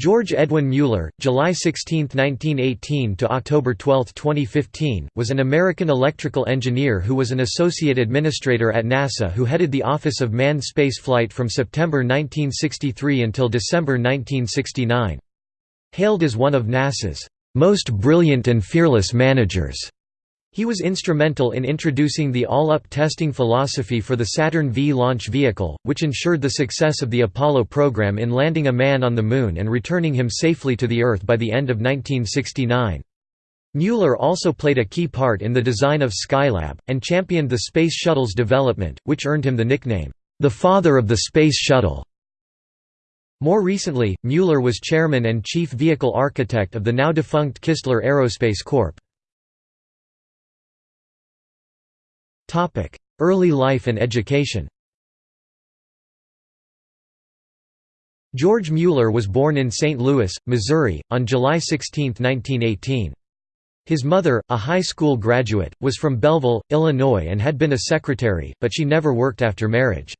George Edwin Mueller, July 16, 1918 to October 12, 2015, was an American electrical engineer who was an associate administrator at NASA who headed the Office of Manned Spaceflight from September 1963 until December 1969. Hailed as one of NASA's most brilliant and fearless managers. He was instrumental in introducing the all-up testing philosophy for the Saturn V launch vehicle, which ensured the success of the Apollo program in landing a man on the Moon and returning him safely to the Earth by the end of 1969. Mueller also played a key part in the design of Skylab, and championed the Space Shuttle's development, which earned him the nickname, "...the father of the Space Shuttle". More recently, Mueller was chairman and chief vehicle architect of the now-defunct Kistler Aerospace Corp. Early life and education George Mueller was born in St. Louis, Missouri, on July 16, 1918. His mother, a high school graduate, was from Belleville, Illinois and had been a secretary, but she never worked after marriage.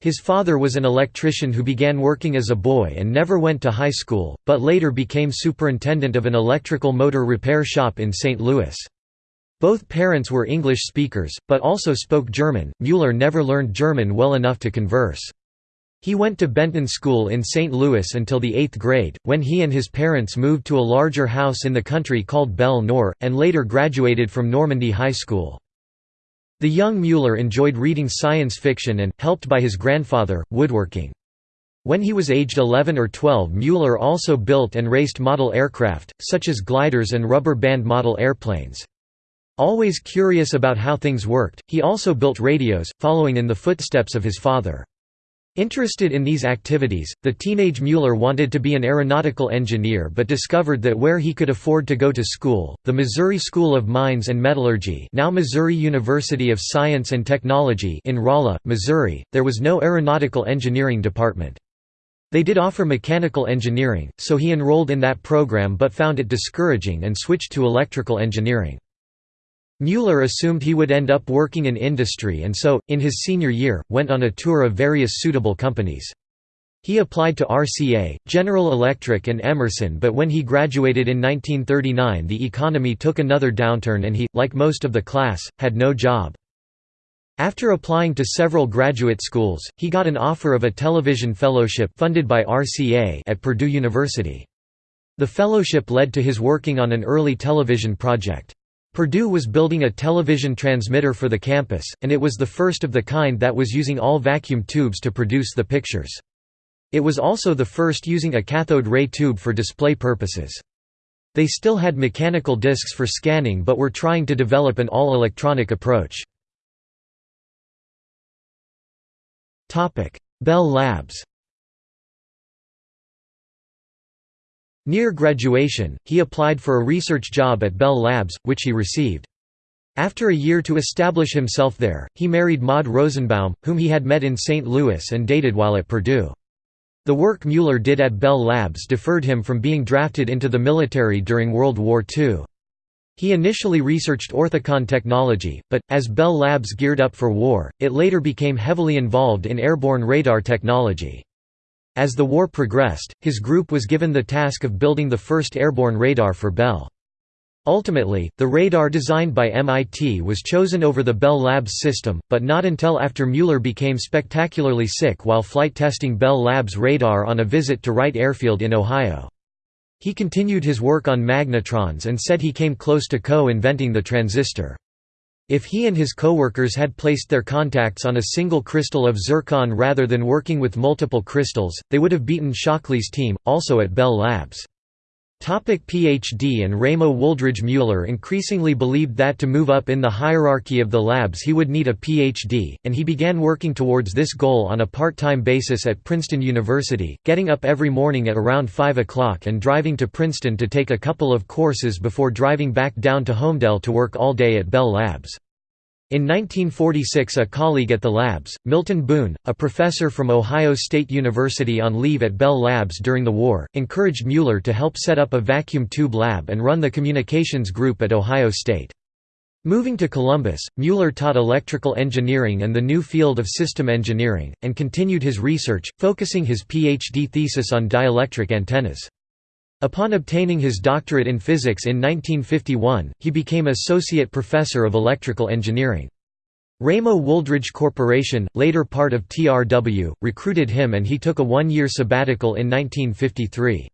His father was an electrician who began working as a boy and never went to high school, but later became superintendent of an electrical motor repair shop in St. Louis. Both parents were English speakers, but also spoke German. Mueller never learned German well enough to converse. He went to Benton School in St. Louis until the eighth grade, when he and his parents moved to a larger house in the country called Bel-Nor, and later graduated from Normandy High School. The young Mueller enjoyed reading science fiction and, helped by his grandfather, woodworking. When he was aged 11 or 12 Mueller also built and raced model aircraft, such as gliders and rubber band model airplanes. Always curious about how things worked, he also built radios, following in the footsteps of his father. Interested in these activities, the teenage Mueller wanted to be an aeronautical engineer but discovered that where he could afford to go to school, the Missouri School of Mines and Metallurgy now Missouri University of Science and Technology in Rolla, Missouri, there was no aeronautical engineering department. They did offer mechanical engineering, so he enrolled in that program but found it discouraging and switched to electrical engineering. Mueller assumed he would end up working in industry and so, in his senior year, went on a tour of various suitable companies. He applied to RCA, General Electric and Emerson but when he graduated in 1939 the economy took another downturn and he, like most of the class, had no job. After applying to several graduate schools, he got an offer of a television fellowship funded by RCA at Purdue University. The fellowship led to his working on an early television project. Purdue was building a television transmitter for the campus, and it was the first of the kind that was using all vacuum tubes to produce the pictures. It was also the first using a cathode ray tube for display purposes. They still had mechanical discs for scanning but were trying to develop an all-electronic approach. Bell Labs Near graduation, he applied for a research job at Bell Labs, which he received. After a year to establish himself there, he married Maud Rosenbaum, whom he had met in St. Louis and dated while at Purdue. The work Mueller did at Bell Labs deferred him from being drafted into the military during World War II. He initially researched orthicon technology, but, as Bell Labs geared up for war, it later became heavily involved in airborne radar technology. As the war progressed, his group was given the task of building the first airborne radar for Bell. Ultimately, the radar designed by MIT was chosen over the Bell Labs system, but not until after Mueller became spectacularly sick while flight testing Bell Labs radar on a visit to Wright Airfield in Ohio. He continued his work on magnetrons and said he came close to co-inventing the transistor. If he and his coworkers had placed their contacts on a single crystal of zircon rather than working with multiple crystals, they would have beaten Shockley's team, also at Bell Labs. Topic PhD and Ramo Wooldridge Mueller increasingly believed that to move up in the hierarchy of the labs he would need a PhD, and he began working towards this goal on a part-time basis at Princeton University, getting up every morning at around 5 o'clock and driving to Princeton to take a couple of courses before driving back down to Holmdel to work all day at Bell Labs. In 1946 a colleague at the labs, Milton Boone, a professor from Ohio State University on leave at Bell Labs during the war, encouraged Mueller to help set up a vacuum tube lab and run the communications group at Ohio State. Moving to Columbus, Mueller taught electrical engineering and the new field of system engineering, and continued his research, focusing his PhD thesis on dielectric antennas. Upon obtaining his doctorate in physics in 1951, he became associate professor of electrical engineering. Ramo Wooldridge Corporation, later part of TRW, recruited him and he took a one-year sabbatical in 1953.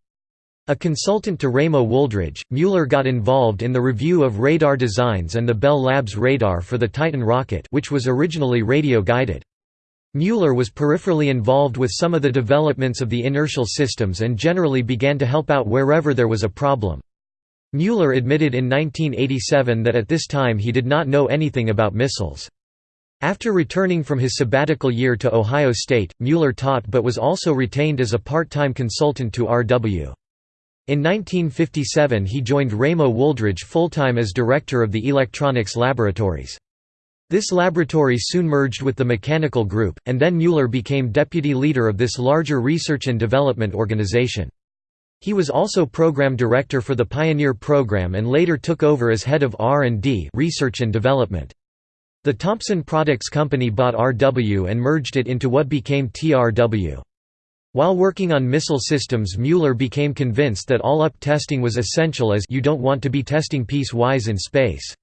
A consultant to Ramo Wooldridge, Mueller got involved in the review of radar designs and the Bell Labs radar for the Titan rocket which was originally radio-guided. Mueller was peripherally involved with some of the developments of the inertial systems and generally began to help out wherever there was a problem. Mueller admitted in 1987 that at this time he did not know anything about missiles. After returning from his sabbatical year to Ohio State, Mueller taught but was also retained as a part-time consultant to R.W. In 1957 he joined Ramo Wooldridge full-time as director of the electronics laboratories. This laboratory soon merged with the mechanical group, and then Mueller became deputy leader of this larger research and development organization. He was also program director for the Pioneer program and later took over as head of R&D research and development. The Thompson Products Company bought RW and merged it into what became TRW. While working on missile systems Mueller became convinced that all-up testing was essential as you don't want to be testing piece-wise in space.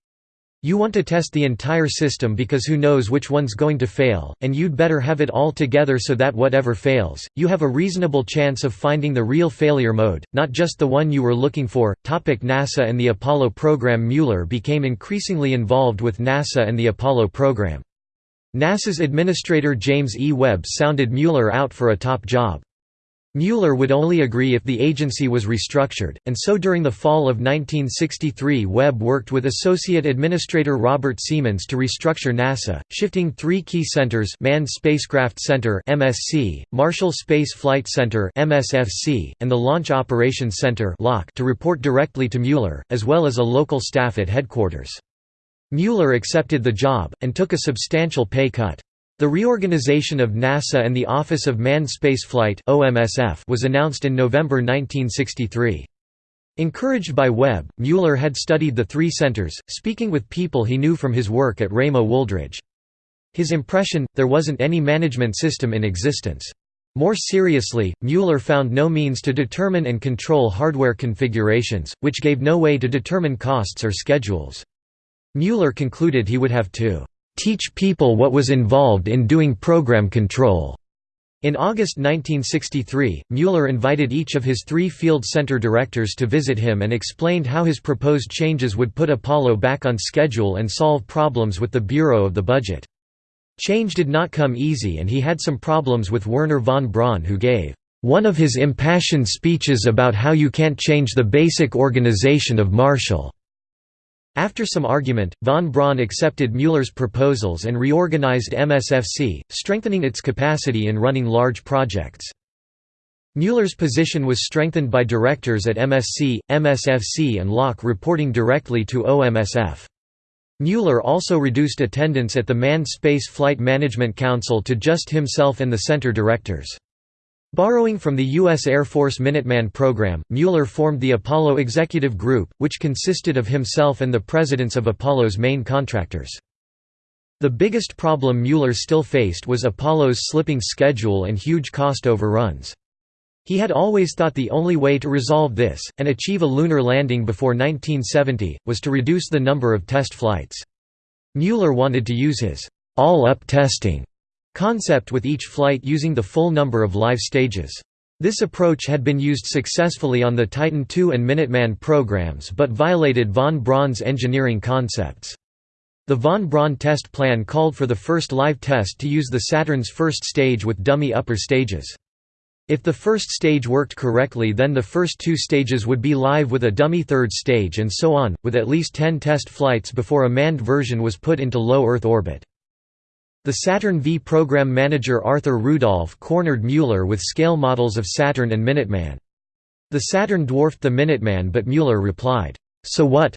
You want to test the entire system because who knows which one's going to fail, and you'd better have it all together so that whatever fails, you have a reasonable chance of finding the real failure mode, not just the one you were looking for. Topic NASA and the Apollo program Mueller became increasingly involved with NASA and the Apollo program. NASA's administrator James E. Webb sounded Mueller out for a top job. Mueller would only agree if the agency was restructured, and so during the fall of 1963 Webb worked with Associate Administrator Robert Seamans to restructure NASA, shifting three key centers Manned Spacecraft Center MSC, Marshall Space Flight Center MSFC, and the Launch Operations Center to report directly to Mueller, as well as a local staff at headquarters. Mueller accepted the job, and took a substantial pay cut. The reorganization of NASA and the Office of Manned Spaceflight was announced in November 1963. Encouraged by Webb, Mueller had studied the three centers, speaking with people he knew from his work at Ramo Wooldridge. His impression, there wasn't any management system in existence. More seriously, Mueller found no means to determine and control hardware configurations, which gave no way to determine costs or schedules. Mueller concluded he would have to teach people what was involved in doing program control. In August 1963, Mueller invited each of his three field center directors to visit him and explained how his proposed changes would put Apollo back on schedule and solve problems with the Bureau of the Budget. Change did not come easy and he had some problems with Wernher von Braun who gave one of his impassioned speeches about how you can't change the basic organization of Marshall. After some argument, von Braun accepted Mueller's proposals and reorganized MSFC, strengthening its capacity in running large projects. Mueller's position was strengthened by directors at MSC, MSFC and LOC reporting directly to OMSF. Mueller also reduced attendance at the Manned Space Flight Management Council to just himself and the center directors. Borrowing from the U.S. Air Force Minuteman program, Mueller formed the Apollo Executive Group, which consisted of himself and the presidents of Apollo's main contractors. The biggest problem Mueller still faced was Apollo's slipping schedule and huge cost overruns. He had always thought the only way to resolve this, and achieve a lunar landing before 1970, was to reduce the number of test flights. Mueller wanted to use his all-up testing concept with each flight using the full number of live stages. This approach had been used successfully on the Titan II and Minuteman programs but violated von Braun's engineering concepts. The von Braun test plan called for the first live test to use the Saturn's first stage with dummy upper stages. If the first stage worked correctly then the first two stages would be live with a dummy third stage and so on, with at least 10 test flights before a manned version was put into low Earth orbit. The Saturn V program manager Arthur Rudolph cornered Mueller with scale models of Saturn and Minuteman. The Saturn dwarfed the Minuteman but Mueller replied, "'So what?'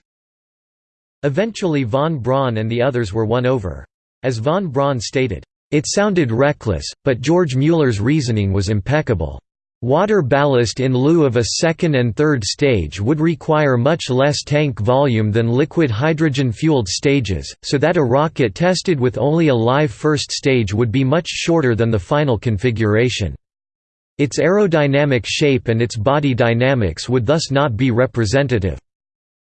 Eventually von Braun and the others were won over. As von Braun stated, "'It sounded reckless, but George Mueller's reasoning was impeccable.' Water ballast in lieu of a second and third stage would require much less tank volume than liquid hydrogen-fueled stages, so that a rocket tested with only a live first stage would be much shorter than the final configuration. Its aerodynamic shape and its body dynamics would thus not be representative.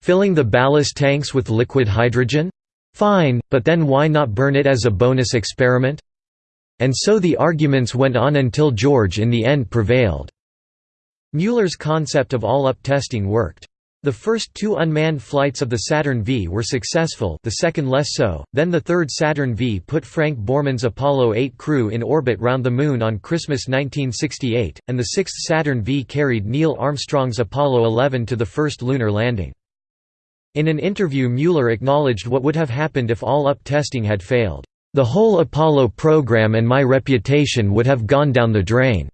Filling the ballast tanks with liquid hydrogen? Fine, but then why not burn it as a bonus experiment? And so the arguments went on until George in the end prevailed. Mueller's concept of all-up testing worked. The first two unmanned flights of the Saturn V were successful the second less so, then the third Saturn V put Frank Borman's Apollo 8 crew in orbit round the Moon on Christmas 1968, and the sixth Saturn V carried Neil Armstrong's Apollo 11 to the first lunar landing. In an interview Mueller acknowledged what would have happened if all-up testing had failed. The whole Apollo program and my reputation would have gone down the drain.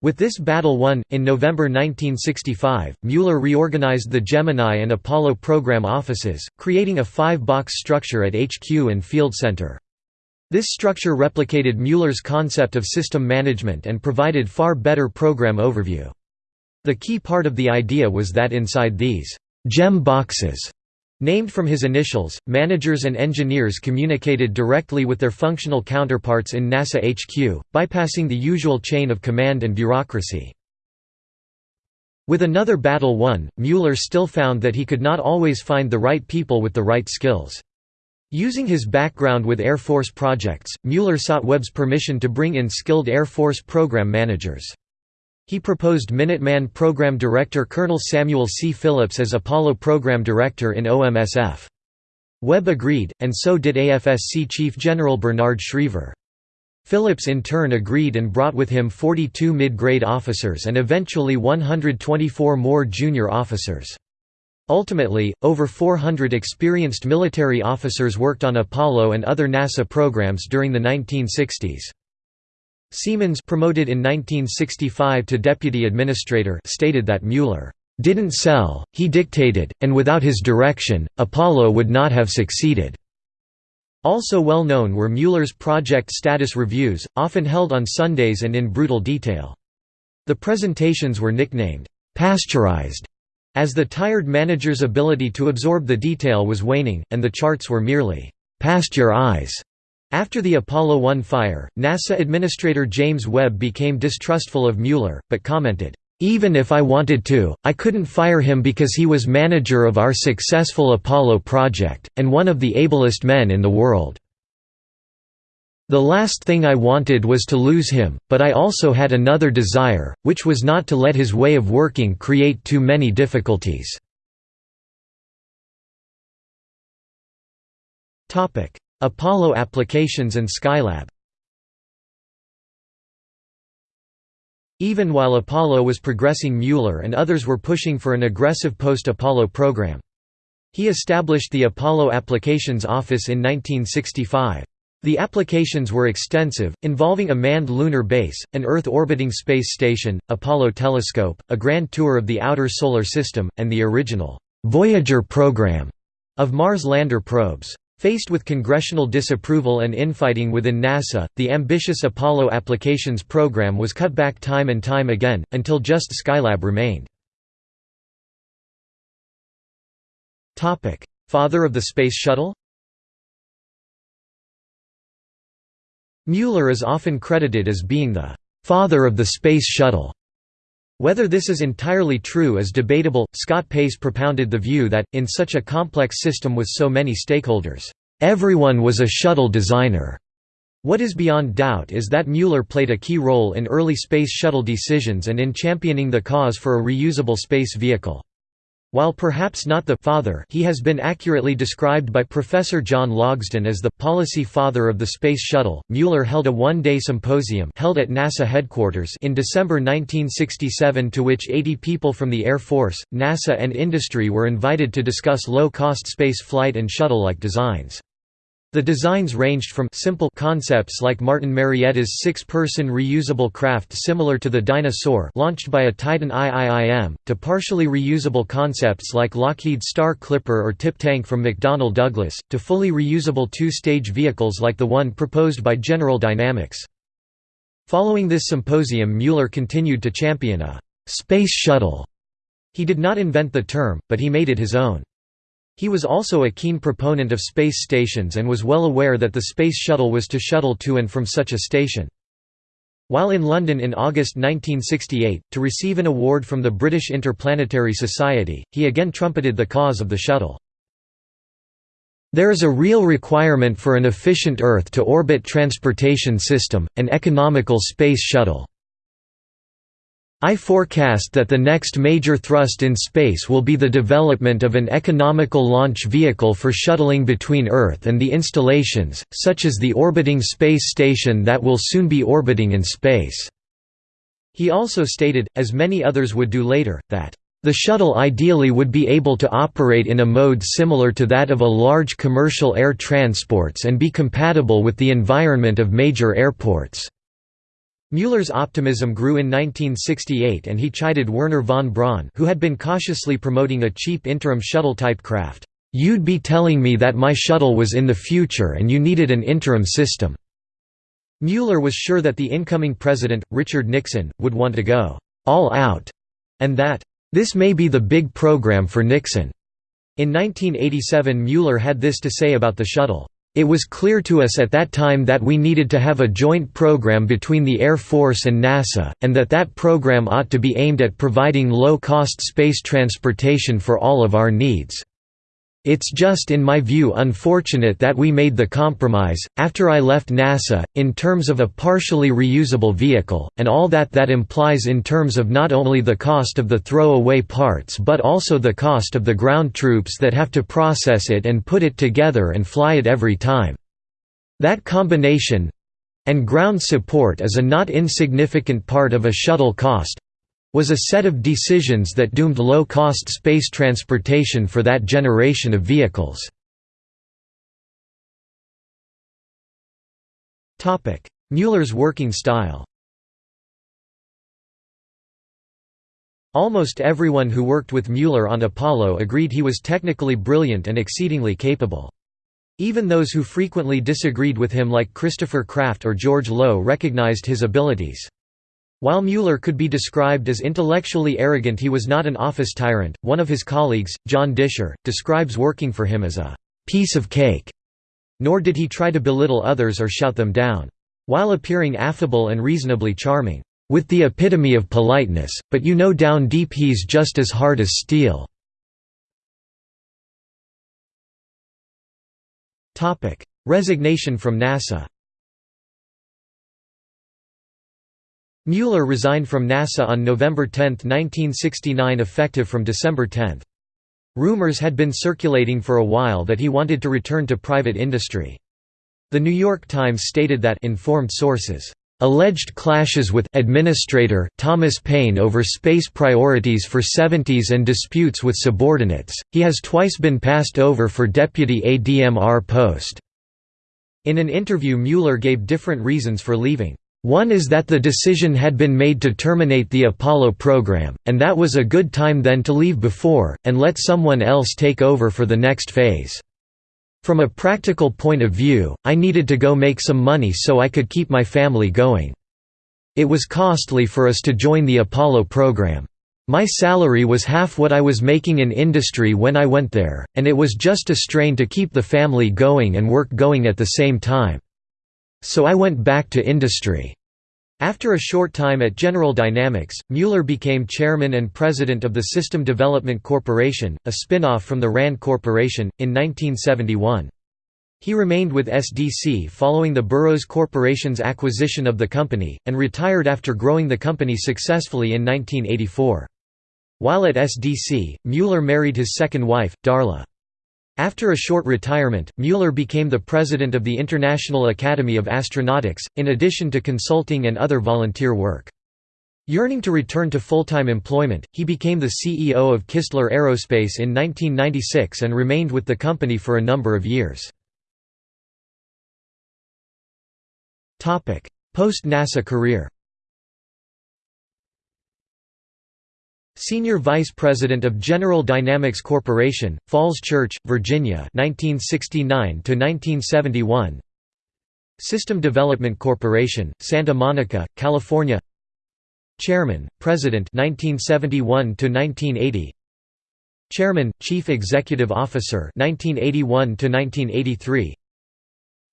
With this battle won, in November 1965, Mueller reorganized the Gemini and Apollo program offices, creating a five-box structure at HQ and Field Center. This structure replicated Mueller's concept of system management and provided far better program overview. The key part of the idea was that inside these «gem boxes» Named from his initials, managers and engineers communicated directly with their functional counterparts in NASA HQ, bypassing the usual chain of command and bureaucracy. With another battle won, Mueller still found that he could not always find the right people with the right skills. Using his background with Air Force projects, Mueller sought Webb's permission to bring in skilled Air Force program managers. He proposed Minuteman Program Director Colonel Samuel C. Phillips as Apollo Program Director in OMSF. Webb agreed, and so did AFSC Chief General Bernard Schriever. Phillips in turn agreed and brought with him 42 mid-grade officers and eventually 124 more junior officers. Ultimately, over 400 experienced military officers worked on Apollo and other NASA programs during the 1960s. Seamans promoted in 1965 to deputy administrator stated that Mueller didn't sell, he dictated, and without his direction, Apollo would not have succeeded. Also well known were Mueller's project status reviews, often held on Sundays and in brutal detail. The presentations were nicknamed, "'pasteurized' as the tired manager's ability to absorb the detail was waning, and the charts were merely, "'past your eyes' After the Apollo 1 fire, NASA Administrator James Webb became distrustful of Mueller, but commented, "...even if I wanted to, I couldn't fire him because he was manager of our successful Apollo project, and one of the ablest men in the world. The last thing I wanted was to lose him, but I also had another desire, which was not to let his way of working create too many difficulties." Apollo applications and Skylab Even while Apollo was progressing Mueller and others were pushing for an aggressive post-Apollo program. He established the Apollo Applications Office in 1965. The applications were extensive, involving a manned lunar base, an Earth-orbiting space station, Apollo telescope, a grand tour of the outer solar system, and the original «Voyager» program of Mars lander probes. Faced with congressional disapproval and infighting within NASA, the ambitious Apollo applications program was cut back time and time again, until just Skylab remained. Father of the Space Shuttle Mueller is often credited as being the «father of the Space Shuttle». Whether this is entirely true is debatable. Scott Pace propounded the view that, in such a complex system with so many stakeholders, everyone was a shuttle designer. What is beyond doubt is that Mueller played a key role in early space shuttle decisions and in championing the cause for a reusable space vehicle. While perhaps not the father he has been accurately described by Professor John Logsdon as the policy father of the Space Shuttle. Mueller held a one-day symposium held at NASA headquarters in December 1967 to which 80 people from the Air Force, NASA and industry were invited to discuss low-cost space flight and shuttle-like designs. The designs ranged from simple concepts like Martin Marietta's six-person reusable craft similar to the Dyna-Soar launched by a Titan IIIM, to partially reusable concepts like Lockheed Star Clipper or Tip Tank from McDonnell Douglas, to fully reusable two-stage vehicles like the one proposed by General Dynamics. Following this symposium Mueller continued to champion a «space shuttle». He did not invent the term, but he made it his own. He was also a keen proponent of space stations and was well aware that the Space Shuttle was to shuttle to and from such a station. While in London in August 1968, to receive an award from the British Interplanetary Society, he again trumpeted the cause of the shuttle. There is a real requirement for an efficient Earth-to-orbit transportation system, an economical space shuttle. I forecast that the next major thrust in space will be the development of an economical launch vehicle for shuttling between Earth and the installations, such as the orbiting space station that will soon be orbiting in space." He also stated, as many others would do later, that the shuttle ideally would be able to operate in a mode similar to that of a large commercial air transports and be compatible with the environment of major airports. Mueller's optimism grew in 1968 and he chided Wernher von Braun who had been cautiously promoting a cheap interim shuttle-type craft, "'You'd be telling me that my shuttle was in the future and you needed an interim system." Mueller was sure that the incoming president, Richard Nixon, would want to go, "'all out' and that this may be the big program for Nixon. In 1987 Mueller had this to say about the shuttle. It was clear to us at that time that we needed to have a joint program between the Air Force and NASA, and that that program ought to be aimed at providing low-cost space transportation for all of our needs. It's just in my view unfortunate that we made the compromise, after I left NASA, in terms of a partially reusable vehicle, and all that that implies in terms of not only the cost of the throw-away parts but also the cost of the ground troops that have to process it and put it together and fly it every time. That combination—and ground support is a not insignificant part of a shuttle cost, was a set of decisions that doomed low-cost space transportation for that generation of vehicles. Mueller's working style Almost everyone who worked with Mueller on Apollo agreed he was technically brilliant and exceedingly capable. Even those who frequently disagreed with him like Christopher Kraft or George Low recognized his abilities. While Mueller could be described as intellectually arrogant he was not an office tyrant. One of his colleagues, John Disher, describes working for him as a «piece of cake», nor did he try to belittle others or shout them down. While appearing affable and reasonably charming, «with the epitome of politeness, but you know down deep he's just as hard as steel». Resignation from NASA Mueller resigned from NASA on November 10, 1969 effective from December 10. Rumors had been circulating for a while that he wanted to return to private industry. The New York Times stated that informed sources alleged clashes with administrator Thomas Paine over space priorities for 70s and disputes with subordinates. He has twice been passed over for deputy ADMR post. In an interview Mueller gave different reasons for leaving. One is that the decision had been made to terminate the Apollo program, and that was a good time then to leave before, and let someone else take over for the next phase. From a practical point of view, I needed to go make some money so I could keep my family going. It was costly for us to join the Apollo program. My salary was half what I was making in industry when I went there, and it was just a strain to keep the family going and work going at the same time. So I went back to industry. After a short time at General Dynamics, Mueller became chairman and president of the System Development Corporation, a spin-off from the RAND Corporation, in 1971. He remained with SDC following the Burroughs Corporation's acquisition of the company, and retired after growing the company successfully in 1984. While at SDC, Mueller married his second wife, Darla. After a short retirement, Mueller became the president of the International Academy of Astronautics, in addition to consulting and other volunteer work. Yearning to return to full-time employment, he became the CEO of Kistler Aerospace in 1996 and remained with the company for a number of years. Post-NASA career Senior Vice President of General Dynamics Corporation, Falls Church, Virginia 1969 1971. System Development Corporation, Santa Monica, California. Chairman, President 1971 1980 Chairman, Chief Executive Officer 1981 1983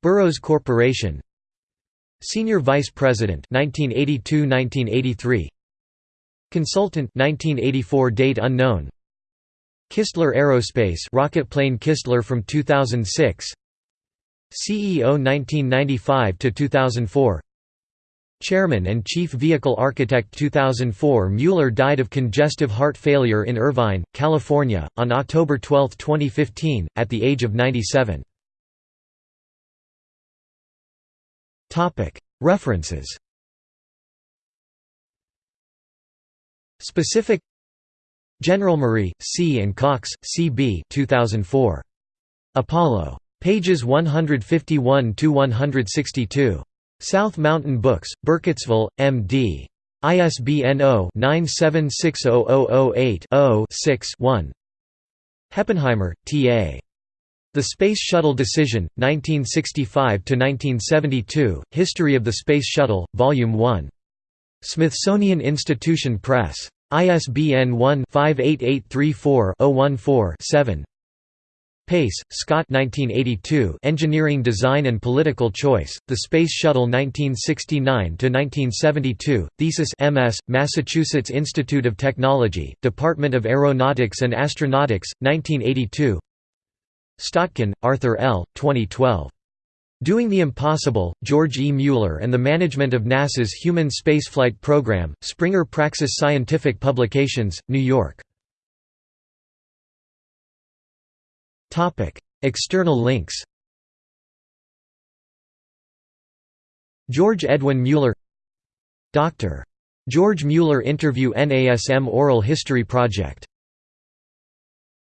Burroughs Corporation. Senior Vice President 1982-1983 Consultant 1984 date unknown. Kistler Aerospace Rocketplane Kistler from 2006 CEO 1995 to 2004 Chairman and Chief Vehicle Architect 2004 Mueller died of congestive heart failure in Irvine, California, on October 12, 2015, at the age of 97. References Specific General Murray, C. and Cox, C. B. 2004. Apollo. Pages 151–162. South Mountain Books, Burkittsville, M.D. ISBN 0-9760008-0-6-1 Heppenheimer, T.A. The Space Shuttle Decision, 1965–1972, History of the Space Shuttle, Volume 1. Smithsonian Institution Press. ISBN 1-58834-014-7 Pace, Scott 1982 Engineering Design and Political Choice, The Space Shuttle 1969–1972, Thesis MS, Massachusetts Institute of Technology, Department of Aeronautics and Astronautics, 1982 Slotkin, Arthur L., 2012. Doing the Impossible, George E. Mueller and the Management of NASA's Human Spaceflight Program, Springer Praxis Scientific Publications, New York. External links George Edwin Mueller Dr. George Mueller Interview NASM Oral History Project